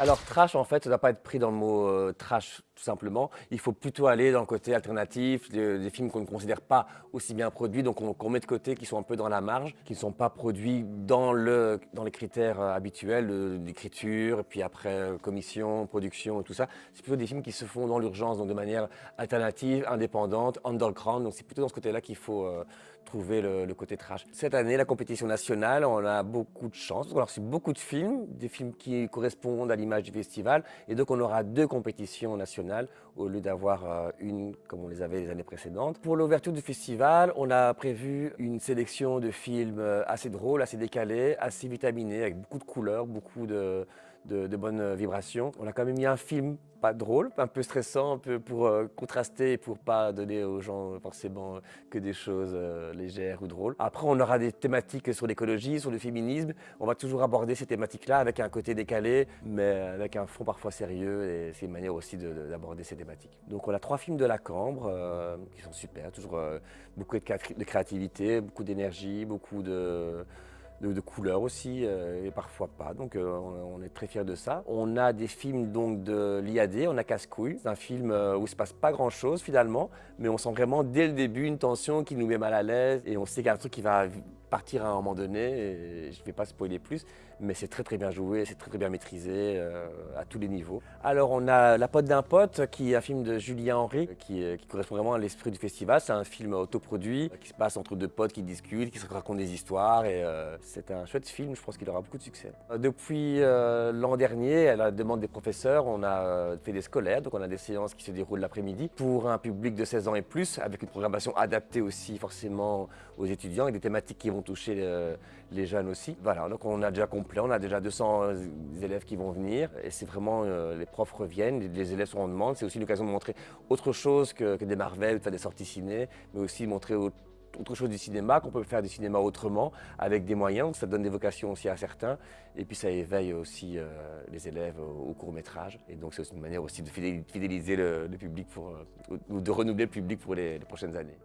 Alors trash, en fait, ça ne doit pas être pris dans le mot euh, trash, tout simplement. Il faut plutôt aller dans le côté alternatif, des, films qu'on ne considère pas aussi bien produits, donc qu'on met de côté, qui sont un peu dans la marge, qui ne sont pas produits dans, le, dans les critères euh, habituels d'écriture, puis après euh, commission, production, tout ça. C'est plutôt des films qui se font dans l'urgence, donc de manière alternative, indépendante, underground. Donc c'est plutôt dans ce côté-là qu'il faut trouver le, côté trash. Cette année, la compétition nationale, on a beaucoup de chance. On a reçu beaucoup de films, des films qui correspondent à l'image du festival. Et donc, on aura deux compétitions nationales au lieu d'avoir euh, une comme on les avait les années précédentes. Pour l'ouverture du festival, on a prévu une sélection de films euh, assez drôles, assez décalés, assez vitaminés, avec beaucoup de couleurs, beaucoup de, de, bonnes vibrations. On a quand même mis un film pas drôle, un peu stressant, un peu pour euh, contraster et pour pas donner aux gens forcément que des choses euh, légères ou drôles. Après, on aura des thématiques sur l'écologie, sur le féminisme. On va toujours aborder ces thématiques-là avec un côté décalé, mais avec un fond parfois sérieux et c'est une manière aussi d'aborder ces thématiques. Donc on a trois films de la Cambre euh, qui sont super, toujours beaucoup de créativité, beaucoup d'énergie, beaucoup de de, couleurs aussi, euh, et parfois pas. Donc euh, on, est très fiers de ça. On a des films donc de l'IAD, on a Casse-Couille. C'est un film euh, où il se passe pas grand-chose finalement, mais on sent vraiment dès le début une tension qui nous met mal à l'aise et on sait qu'il y a un truc qui va partir à un moment donné, et je ne vais pas spoiler plus, mais c'est très très bien joué, c'est très très bien maîtrisé euh, à tous les niveaux. Alors on a La pote d'un pote, qui est un film de Julien Henry, qui, qui correspond vraiment à l'esprit du festival. C'est un film autoproduit, qui se passe entre deux potes qui discutent, qui se racontent des histoires, et euh, c'est un chouette film, je pense qu'il aura beaucoup de succès. Euh, depuis l'an dernier, à la demande des professeurs, on a fait des scolaires, donc on a des séances qui se déroulent l'après-midi, pour un public de 16 ans et plus, avec une programmation adaptée aussi forcément aux étudiants, et des thématiques qui vont toucher euh, les jeunes aussi. Voilà, donc on a déjà complet, on a déjà 200 euh, élèves qui vont venir et c'est vraiment, euh, les profs reviennent, les élèves sont en demande. C'est aussi l'occasion de montrer autre chose que, des Marvel, des sorties ciné, mais aussi montrer autre chose du cinéma, qu'on peut faire du cinéma autrement, avec des moyens, ça donne des vocations aussi à certains, et puis ça éveille aussi les élèves au, court métrage, et donc c'est aussi une manière aussi de fidéliser le, public, ou de renouveler le public pour les prochaines années.